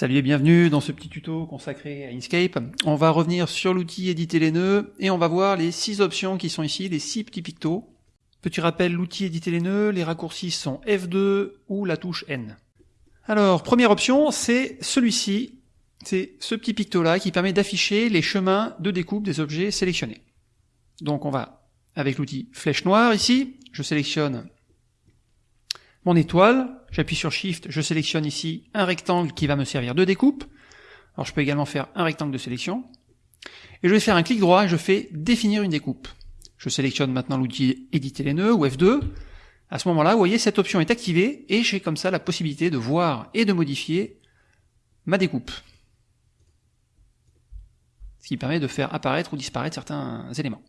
Salut et bienvenue dans ce petit tuto consacré à Inkscape. On va revenir sur l'outil éditer les nœuds et on va voir les six options qui sont ici, les six petits pictos. Petit rappel, l'outil éditer les nœuds, les raccourcis sont F2 ou la touche N. Alors, première option, c'est celui-ci, c'est ce petit picto là qui permet d'afficher les chemins de découpe des objets sélectionnés. Donc on va, avec l'outil flèche noire ici, je sélectionne mon étoile, j'appuie sur Shift, je sélectionne ici un rectangle qui va me servir de découpe. Alors je peux également faire un rectangle de sélection. Et je vais faire un clic droit et je fais définir une découpe. Je sélectionne maintenant l'outil éditer les nœuds ou F2. À ce moment-là, vous voyez, cette option est activée et j'ai comme ça la possibilité de voir et de modifier ma découpe. Ce qui permet de faire apparaître ou disparaître certains éléments.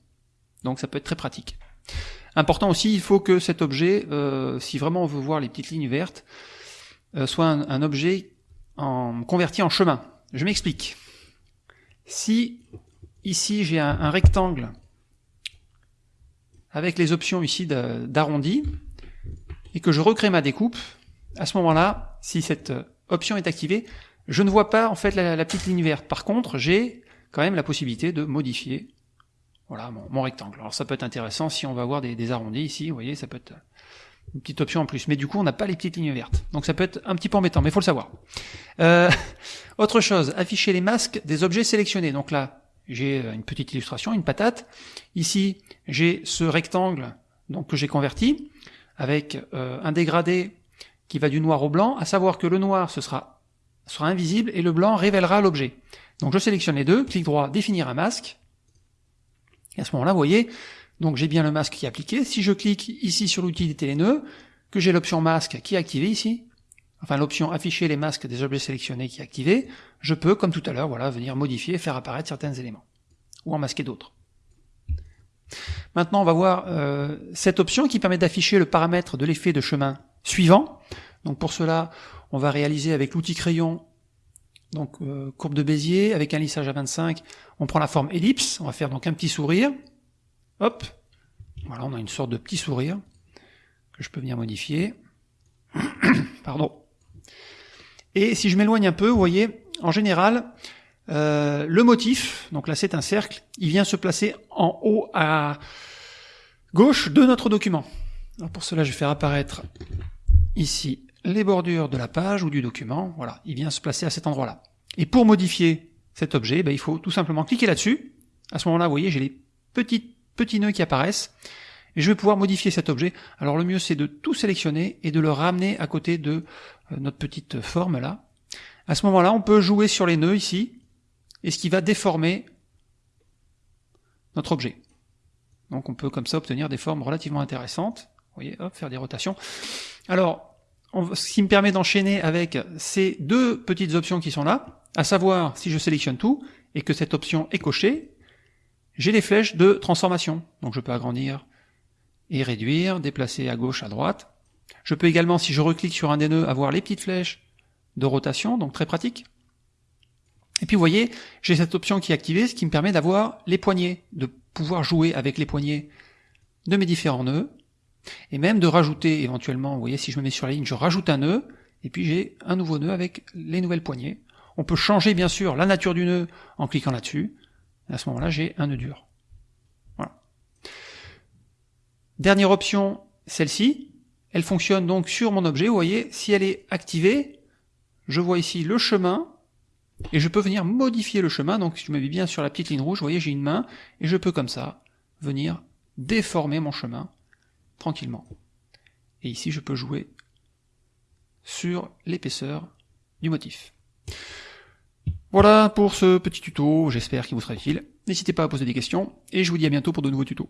Donc ça peut être très pratique. Important aussi, il faut que cet objet, euh, si vraiment on veut voir les petites lignes vertes, euh, soit un, objet converti en chemin. Je m'explique. Si ici j'ai un, rectangle avec les options ici d'arrondi et que je recrée ma découpe, à ce moment-là, si cette option est activée, je ne vois pas en fait la petite ligne verte. Par contre, j'ai quand même la possibilité de modifier voilà mon, rectangle. Alors ça peut être intéressant si on va avoir des, arrondis ici, vous voyez, ça peut être une petite option en plus. Mais du coup, on n'a pas les petites lignes vertes. Donc ça peut être un petit peu embêtant, mais il faut le savoir. Euh, autre chose, afficher les masques des objets sélectionnés. Donc là, j'ai une petite illustration, une patate. Ici, j'ai ce rectangle donc que j'ai converti avec euh, un dégradé qui va du noir au blanc, à savoir que le noir ce sera, sera invisible et le blanc révélera l'objet. Donc je sélectionne les deux, clic droit, définir un masque, et à ce moment-là, vous voyez, donc j'ai bien le masque qui est appliqué. Si je clique ici sur l'outil des télénœuds, que j'ai l'option masque qui est activée ici, enfin l'option afficher les masques des objets sélectionnés qui est activée, je peux, comme tout à l'heure, voilà, venir modifier, faire apparaître certains éléments, ou en masquer d'autres. Maintenant, on va voir euh, cette option qui permet d'afficher le paramètre de l'effet de chemin suivant. Donc pour cela, on va réaliser avec l'outil crayon donc euh, courbe de Bézier avec un lissage à 25, on prend la forme ellipse, on va faire donc un petit sourire, hop, voilà, on a une sorte de petit sourire que je peux venir modifier, pardon. Et si je m'éloigne un peu, vous voyez, en général, euh, le motif, donc là c'est un cercle, il vient se placer en haut à gauche de notre document. Alors pour cela, je vais faire apparaître ici les bordures de la page ou du document, voilà, il vient se placer à cet endroit-là. Et pour modifier cet objet, ben, il faut tout simplement cliquer là-dessus. À ce moment-là, vous voyez, j'ai les petits, petits nœuds qui apparaissent. Et je vais pouvoir modifier cet objet. Alors le mieux, c'est de tout sélectionner et de le ramener à côté de euh, notre petite forme là. À ce moment-là, on peut jouer sur les nœuds ici, et ce qui va déformer notre objet. Donc on peut comme ça obtenir des formes relativement intéressantes. Vous voyez, hop, faire des rotations. Alors, ce qui me permet d'enchaîner avec ces deux petites options qui sont là, à savoir si je sélectionne tout et que cette option est cochée, j'ai les flèches de transformation. Donc je peux agrandir et réduire, déplacer à gauche, à droite. Je peux également, si je reclique sur un des nœuds, avoir les petites flèches de rotation, donc très pratique. Et puis vous voyez, j'ai cette option qui est activée, ce qui me permet d'avoir les poignées, de pouvoir jouer avec les poignées de mes différents nœuds, et même de rajouter éventuellement, vous voyez, si je me mets sur la ligne, je rajoute un nœud, et puis j'ai un nouveau nœud avec les nouvelles poignées. On peut changer bien sûr la nature du nœud en cliquant là-dessus. À ce moment-là, j'ai un nœud dur. Voilà. Dernière option, celle-ci. Elle fonctionne donc sur mon objet. Vous voyez, si elle est activée, je vois ici le chemin, et je peux venir modifier le chemin. Donc si je me mets bien sur la petite ligne rouge, vous voyez, j'ai une main, et je peux comme ça venir déformer mon chemin tranquillement. Et ici, je peux jouer sur l'épaisseur du motif. Voilà pour ce petit tuto, j'espère qu'il vous sera utile. N'hésitez pas à poser des questions, et je vous dis à bientôt pour de nouveaux tutos.